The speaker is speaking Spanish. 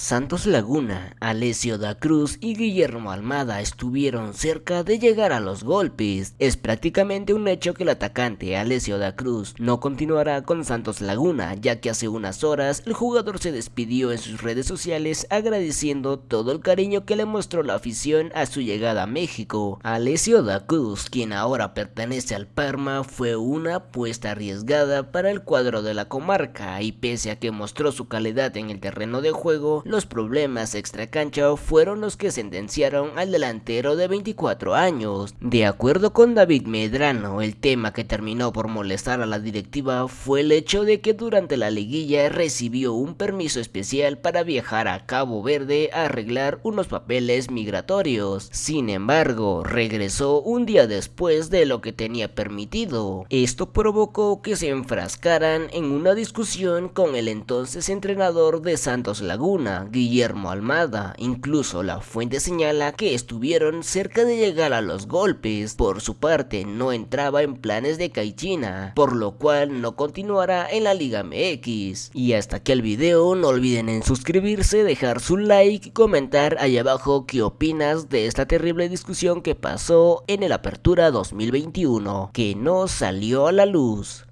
Santos Laguna, Alessio da Cruz y Guillermo Almada estuvieron cerca de llegar a los golpes. Es prácticamente un hecho que el atacante Alessio da Cruz no continuará con Santos Laguna, ya que hace unas horas el jugador se despidió en sus redes sociales agradeciendo todo el cariño que le mostró la afición a su llegada a México. Alessio da Cruz, quien ahora pertenece al Parma, fue una apuesta arriesgada para el cuadro de la comarca y pese a que mostró su calidad en el terreno de juego, los problemas extracancha fueron los que sentenciaron al delantero de 24 años. De acuerdo con David Medrano, el tema que terminó por molestar a la directiva fue el hecho de que durante la liguilla recibió un permiso especial para viajar a Cabo Verde a arreglar unos papeles migratorios. Sin embargo, regresó un día después de lo que tenía permitido. Esto provocó que se enfrascaran en una discusión con el entonces entrenador de Santos Laguna, Guillermo Almada. Incluso la fuente señala que estuvieron cerca de llegar a los golpes. Por su parte, no entraba en planes de Caichina, por lo cual no continuará en la Liga MX. Y hasta aquí el video, no olviden en suscribirse, dejar su like y comentar ahí abajo qué opinas de esta terrible discusión que pasó en el Apertura 2021, que no salió a la luz.